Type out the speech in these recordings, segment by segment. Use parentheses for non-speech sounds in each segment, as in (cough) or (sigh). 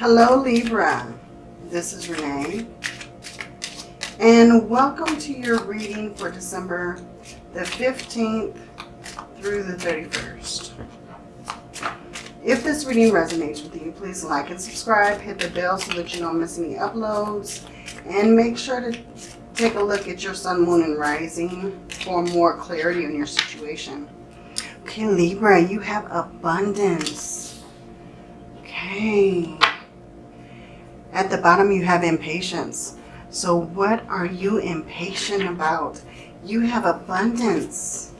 Hello Libra, this is Renee and welcome to your reading for December the 15th through the 31st. If this reading resonates with you, please like and subscribe, hit the bell so that you don't miss any uploads, and make sure to take a look at your sun, moon, and rising for more clarity on your situation. Okay, Libra, you have abundance. Okay. At the bottom, you have impatience. So what are you impatient about? You have abundance.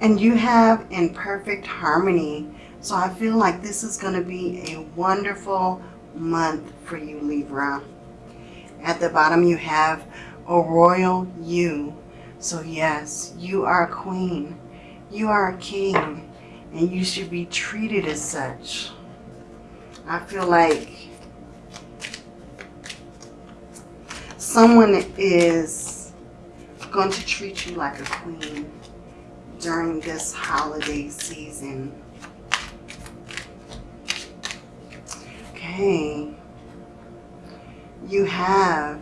And you have in perfect harmony. So I feel like this is going to be a wonderful month for you, Libra. At the bottom, you have a royal you. So yes, you are a queen. You are a king. And you should be treated as such. I feel like someone is going to treat you like a queen during this holiday season. Okay. You have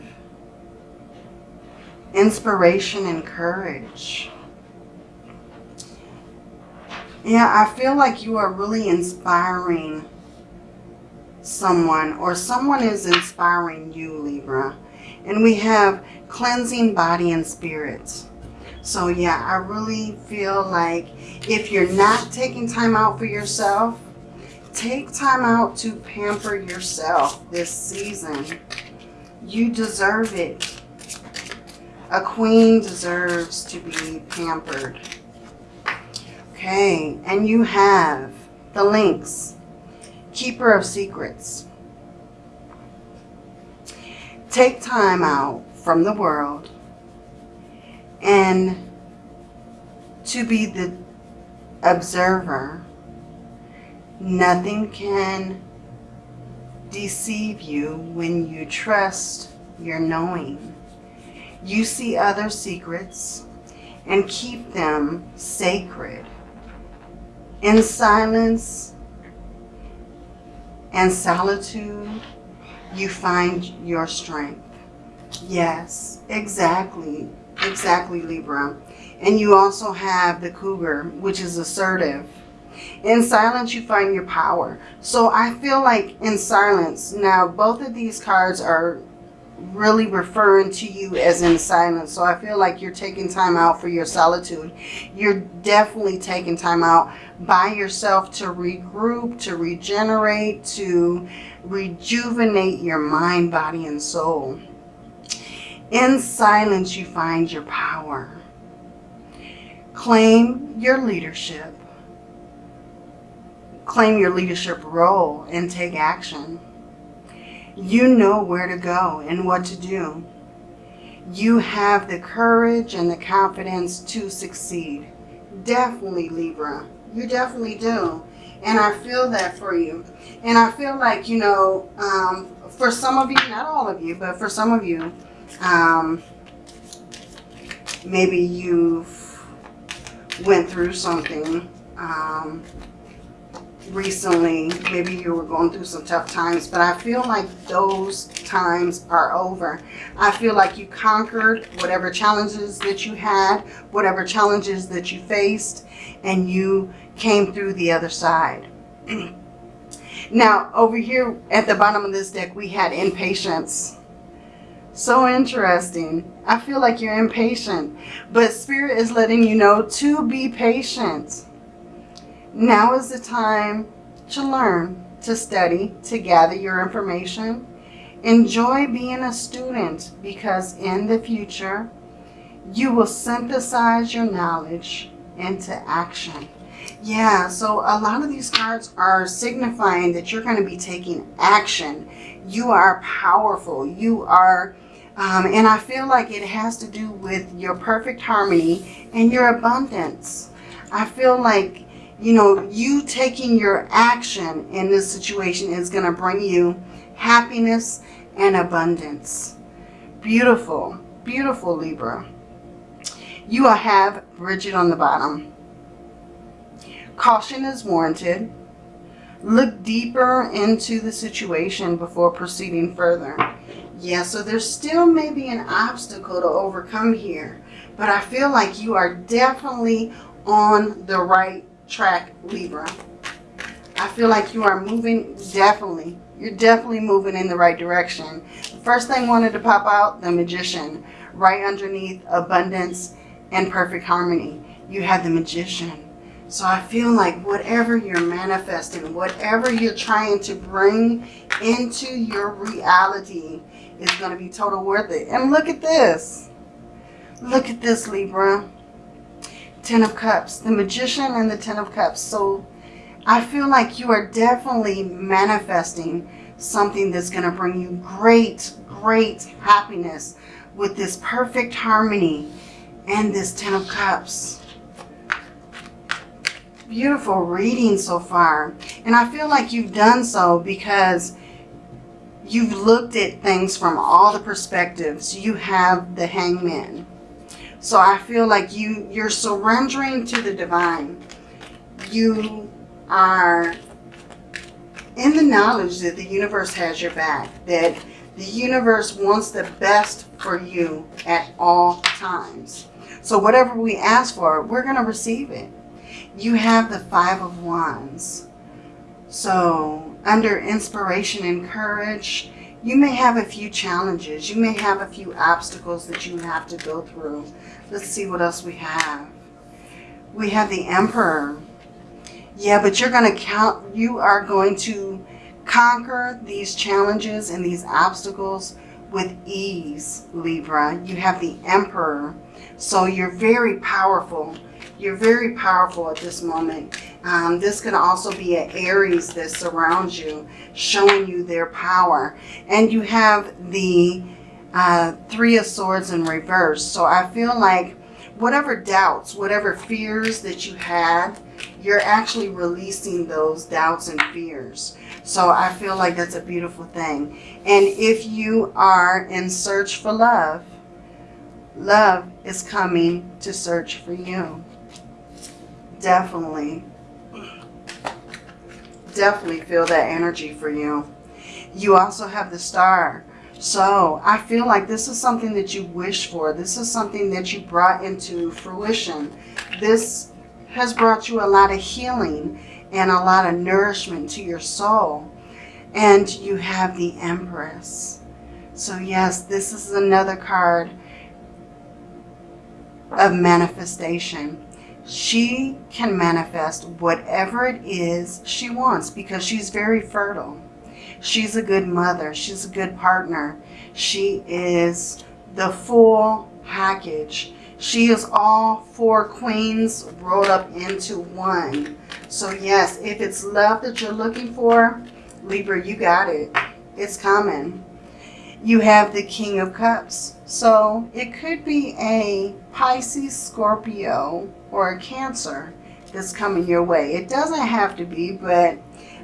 inspiration and courage. Yeah, I feel like you are really inspiring someone or someone is inspiring you, Libra. And we have cleansing body and spirit. So yeah, I really feel like if you're not taking time out for yourself, take time out to pamper yourself this season. You deserve it. A queen deserves to be pampered. Okay, and you have the Lynx. Keeper of Secrets. Take time out from the world and to be the observer. Nothing can deceive you when you trust your knowing. You see other secrets and keep them sacred. In silence and solitude, you find your strength. Yes, exactly. Exactly, Libra. And you also have the cougar, which is assertive. In silence, you find your power. So I feel like in silence, now both of these cards are really referring to you as in silence. So I feel like you're taking time out for your solitude. You're definitely taking time out by yourself to regroup, to regenerate, to rejuvenate your mind, body, and soul. In silence, you find your power. Claim your leadership. Claim your leadership role and take action. You know where to go and what to do. You have the courage and the confidence to succeed. Definitely, Libra. You definitely do. And I feel that for you. And I feel like, you know, um, for some of you, not all of you, but for some of you, um, maybe you've went through something um, recently. Maybe you were going through some tough times, but I feel like those times are over. I feel like you conquered whatever challenges that you had, whatever challenges that you faced, and you came through the other side. (clears throat) now, over here at the bottom of this deck, we had impatience. So interesting. I feel like you're impatient, but Spirit is letting you know to be patient. Now is the time to learn, to study, to gather your information. Enjoy being a student because in the future, you will synthesize your knowledge into action. Yeah, so a lot of these cards are signifying that you're going to be taking action. You are powerful. You are, um, and I feel like it has to do with your perfect harmony and your abundance. I feel like you know, you taking your action in this situation is going to bring you happiness and abundance. Beautiful, beautiful Libra. You will have Bridget on the bottom. Caution is warranted. Look deeper into the situation before proceeding further. Yeah, so there still may be an obstacle to overcome here. But I feel like you are definitely on the right track, Libra. I feel like you are moving, definitely, you're definitely moving in the right direction. First thing wanted to pop out, the Magician. Right underneath abundance and perfect harmony, you have the Magician. So I feel like whatever you're manifesting, whatever you're trying to bring into your reality is going to be total worth it. And look at this. Look at this, Libra. Ten of Cups. The Magician and the Ten of Cups. So I feel like you are definitely manifesting something that's going to bring you great, great happiness with this perfect harmony and this Ten of Cups. Beautiful reading so far. And I feel like you've done so because you've looked at things from all the perspectives. You have the hangman. So I feel like you, you're surrendering to the divine. You are in the knowledge that the universe has your back, that the universe wants the best for you at all times. So whatever we ask for, we're going to receive it. You have the Five of Wands. So under inspiration and courage, you may have a few challenges. You may have a few obstacles that you have to go through. Let's see what else we have. We have the Emperor. Yeah, but you're going to count, you are going to conquer these challenges and these obstacles with ease, Libra. You have the Emperor. So you're very powerful. You're very powerful at this moment. Um, this can also be an Aries that surrounds you, showing you their power. And you have the uh, Three of Swords in reverse. So I feel like whatever doubts, whatever fears that you had, you're actually releasing those doubts and fears. So I feel like that's a beautiful thing. And if you are in search for love, love is coming to search for you. Definitely. Definitely feel that energy for you. You also have the star. So I feel like this is something that you wish for. This is something that you brought into fruition. This has brought you a lot of healing and a lot of nourishment to your soul. And you have the Empress. So yes, this is another card of manifestation. She can manifest whatever it is she wants because she's very fertile. She's a good mother. She's a good partner. She is the full package. She is all four queens rolled up into one. So yes, if it's love that you're looking for, Libra, you got it. It's coming. You have the King of Cups. So it could be a Pisces, Scorpio, or a Cancer that's coming your way. It doesn't have to be, but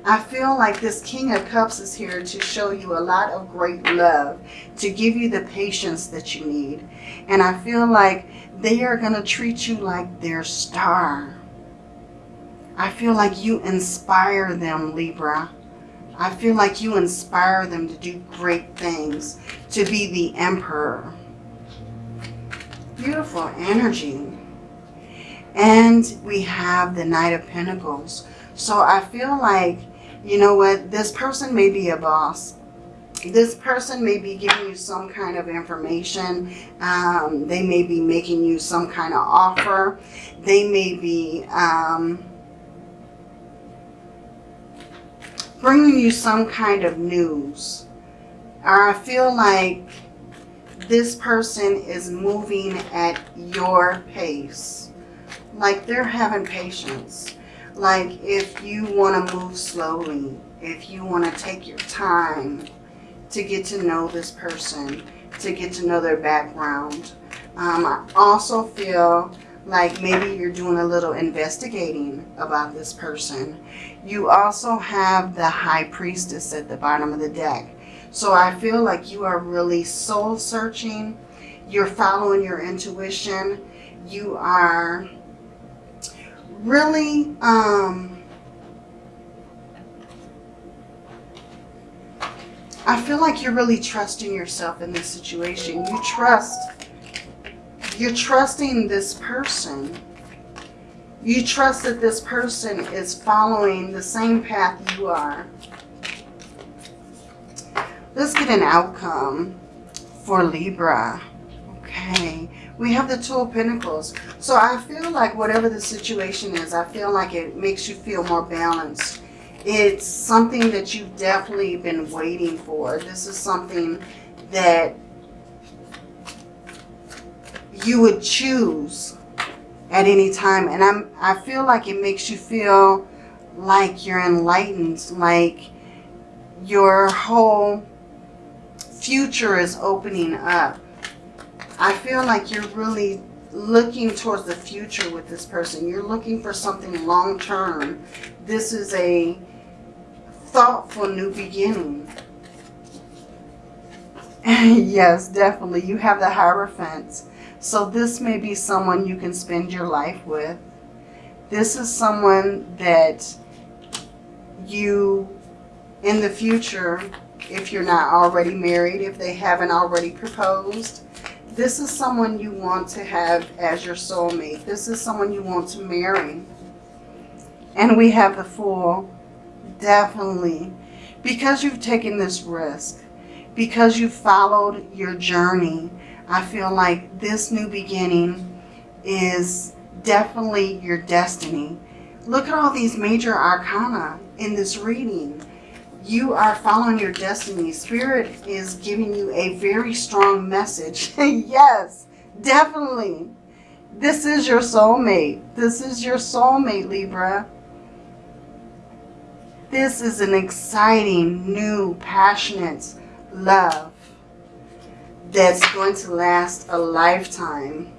I feel like this King of Cups is here to show you a lot of great love, to give you the patience that you need. And I feel like they are going to treat you like their star. I feel like you inspire them, Libra. I feel like you inspire them to do great things, to be the emperor. Beautiful energy. And we have the Knight of Pentacles. So I feel like you know what, this person may be a boss. This person may be giving you some kind of information. Um, they may be making you some kind of offer. They may be um, bringing you some kind of news. Or I feel like this person is moving at your pace. Like they're having patience. Like if you want to move slowly, if you want to take your time to get to know this person, to get to know their background. Um, I also feel like maybe you're doing a little investigating about this person. You also have the High Priestess at the bottom of the deck. So I feel like you are really soul searching. You're following your intuition. You are really, um, I feel like you're really trusting yourself in this situation. You trust, you're trusting this person. You trust that this person is following the same path you are. Let's get an outcome for Libra. Okay. We have the Two of Pentacles. So I feel like whatever the situation is, I feel like it makes you feel more balanced. It's something that you've definitely been waiting for. This is something that you would choose at any time. And I'm, I feel like it makes you feel like you're enlightened, like your whole future is opening up. I feel like you're really looking towards the future with this person. You're looking for something long term. This is a thoughtful new beginning. (laughs) yes, definitely. You have the Hierophant. So this may be someone you can spend your life with. This is someone that you, in the future, if you're not already married, if they haven't already proposed, this is someone you want to have as your soulmate. This is someone you want to marry. And we have the Fool definitely because you've taken this risk, because you followed your journey, I feel like this new beginning is definitely your destiny. Look at all these major arcana in this reading. You are following your destiny. Spirit is giving you a very strong message. (laughs) yes, definitely. This is your soulmate. This is your soulmate, Libra. This is an exciting, new, passionate love that's going to last a lifetime.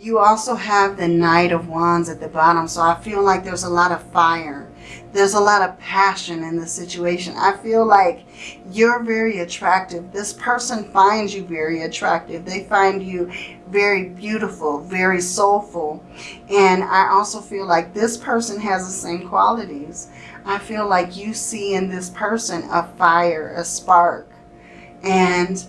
You also have the Knight of Wands at the bottom, so I feel like there's a lot of fire. There's a lot of passion in the situation. I feel like you're very attractive. This person finds you very attractive. They find you very beautiful, very soulful. And I also feel like this person has the same qualities. I feel like you see in this person a fire, a spark. And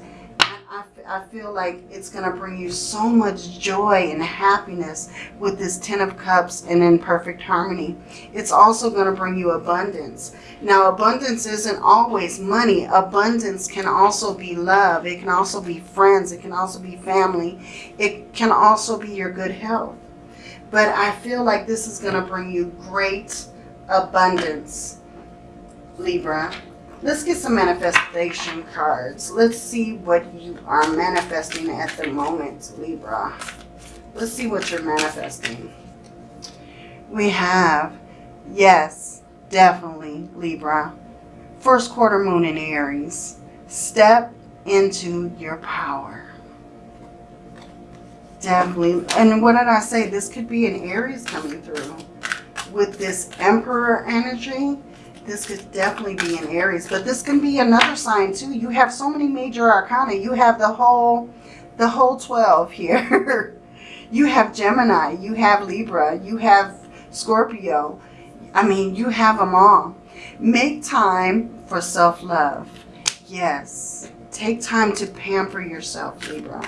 I feel like it's going to bring you so much joy and happiness with this Ten of Cups and in perfect harmony. It's also going to bring you abundance. Now, abundance isn't always money. Abundance can also be love. It can also be friends. It can also be family. It can also be your good health. But I feel like this is going to bring you great abundance, Libra. Let's get some manifestation cards. Let's see what you are manifesting at the moment, Libra. Let's see what you're manifesting. We have, yes, definitely, Libra. First quarter moon in Aries. Step into your power. Definitely. And what did I say? This could be an Aries coming through with this Emperor energy, this could definitely be in Aries. But this can be another sign too. You have so many major arcana. You have the whole, the whole 12 here. (laughs) you have Gemini. You have Libra. You have Scorpio. I mean, you have them all. Make time for self-love. Yes. Take time to pamper yourself, Libra.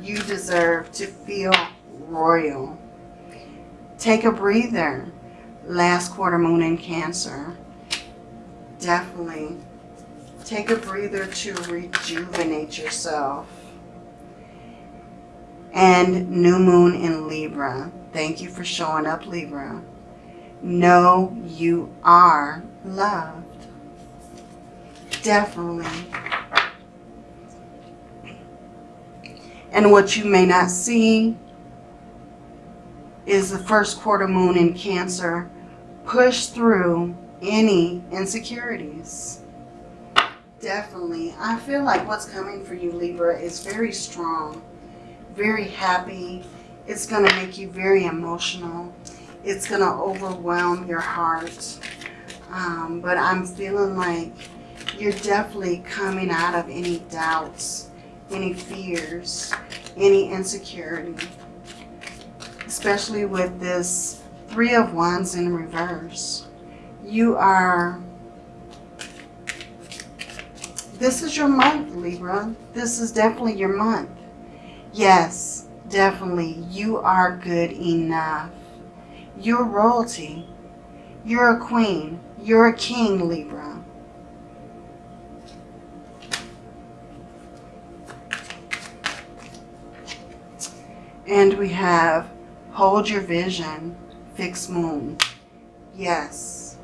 You deserve to feel royal. Take a breather last quarter moon in Cancer. Definitely take a breather to rejuvenate yourself. And new moon in Libra. Thank you for showing up, Libra. Know you are loved. Definitely. And what you may not see is the first quarter moon in Cancer push through any insecurities. Definitely. I feel like what's coming for you, Libra, is very strong, very happy. It's going to make you very emotional. It's going to overwhelm your heart. Um, but I'm feeling like you're definitely coming out of any doubts, any fears. any insecurity. Especially with this Three of Wands in reverse. You are... This is your month, Libra. This is definitely your month. Yes, definitely. You are good enough. You're royalty. You're a queen. You're a king, Libra. And we have hold your vision, fixed moon. Yes.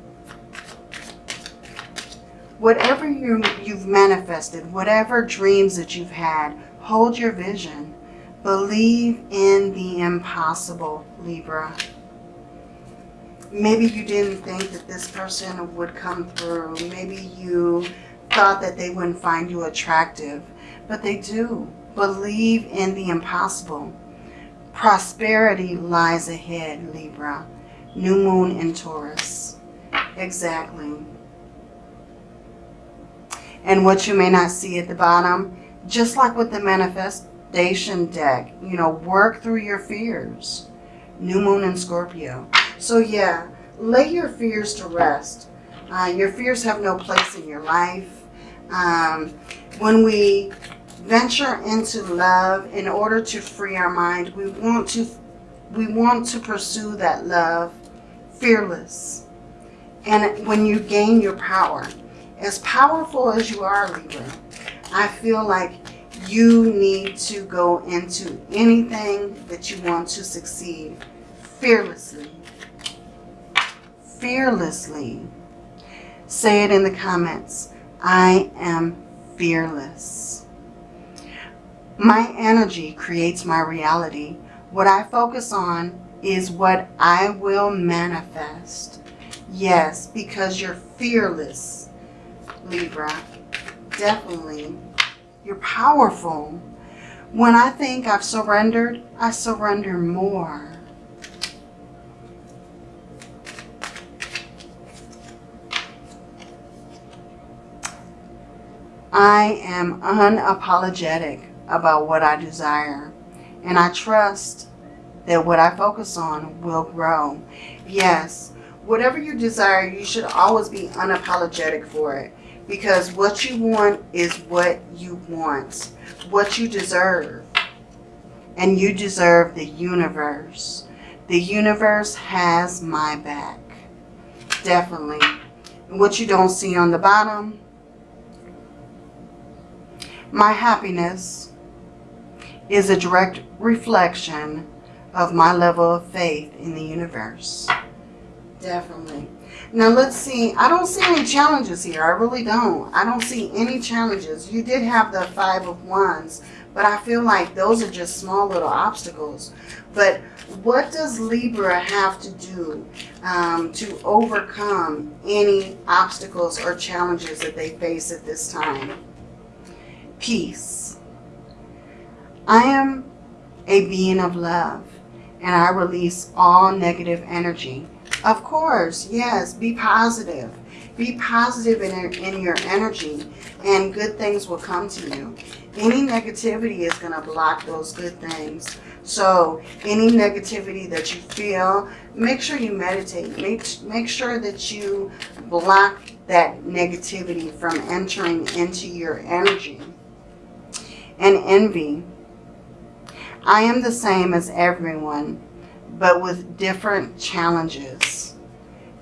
Whatever you, you've manifested, whatever dreams that you've had, hold your vision. Believe in the impossible, Libra. Maybe you didn't think that this person would come through. Maybe you thought that they wouldn't find you attractive, but they do. Believe in the impossible. Prosperity lies ahead, Libra. New moon in Taurus. Exactly. And what you may not see at the bottom, just like with the manifestation deck, you know, work through your fears. New moon in Scorpio. So yeah, lay your fears to rest. Uh, your fears have no place in your life. Um, when we venture into love in order to free our mind. We want to we want to pursue that love fearless. And when you gain your power, as powerful as you are, Libra, I feel like you need to go into anything that you want to succeed fearlessly. Fearlessly. Say it in the comments. I am fearless. My energy creates my reality. What I focus on is what I will manifest. Yes, because you're fearless, Libra. Definitely. You're powerful. When I think I've surrendered, I surrender more. I am unapologetic about what I desire. And I trust that what I focus on will grow. Yes, whatever you desire, you should always be unapologetic for it. Because what you want is what you want. What you deserve. And you deserve the universe. The universe has my back. Definitely. And what you don't see on the bottom, my happiness is a direct reflection of my level of faith in the universe. Definitely. Now let's see. I don't see any challenges here. I really don't. I don't see any challenges. You did have the Five of Wands, but I feel like those are just small little obstacles. But what does Libra have to do um, to overcome any obstacles or challenges that they face at this time? Peace I am a being of love and I release all negative energy. Of course, yes, be positive. Be positive in, in your energy and good things will come to you. Any negativity is going to block those good things. So any negativity that you feel, make sure you meditate. Make, make sure that you block that negativity from entering into your energy. And envy I am the same as everyone, but with different challenges.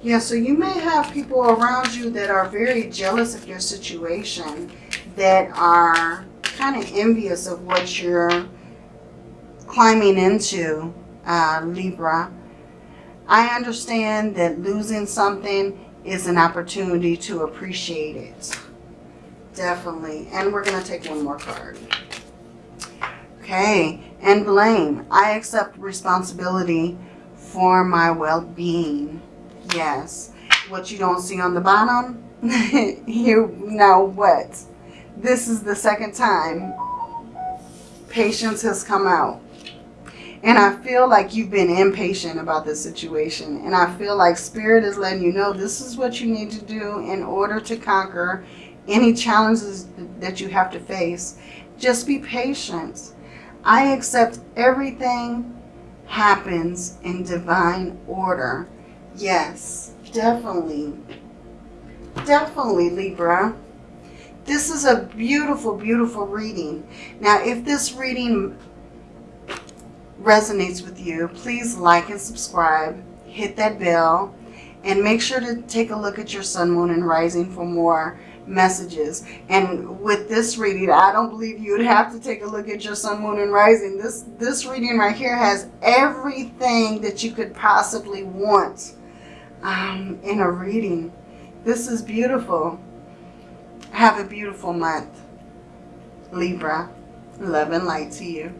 Yeah, so you may have people around you that are very jealous of your situation, that are kind of envious of what you're climbing into, uh, Libra. I understand that losing something is an opportunity to appreciate it. Definitely. And we're going to take one more card. Okay, and blame. I accept responsibility for my well-being. Yes. What you don't see on the bottom, (laughs) you know what? This is the second time patience has come out. And I feel like you've been impatient about this situation. And I feel like Spirit is letting you know this is what you need to do in order to conquer any challenges that you have to face. Just be patient I accept everything happens in divine order. Yes, definitely. Definitely, Libra. This is a beautiful, beautiful reading. Now, if this reading resonates with you, please like and subscribe. Hit that bell. And make sure to take a look at your sun, moon, and rising for more messages. And with this reading, I don't believe you would have to take a look at your sun, moon, and rising. This, this reading right here has everything that you could possibly want um, in a reading. This is beautiful. Have a beautiful month. Libra, love and light to you.